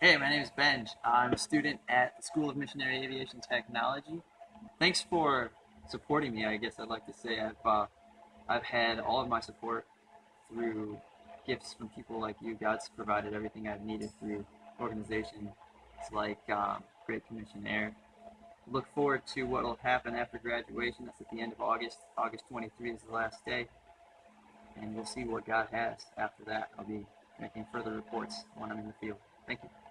Hey, my name is Benj. I'm a student at the School of Missionary Aviation Technology. Thanks for supporting me. I guess I'd like to say I've uh, I've had all of my support through gifts from people like you. God's provided everything I've needed through organizations like um, Great Commission Air. Look forward to what will happen after graduation. That's at the end of August. August 23 is the last day, and we'll see what God has after that. I'll be making further reports when I'm in the field. Thank you.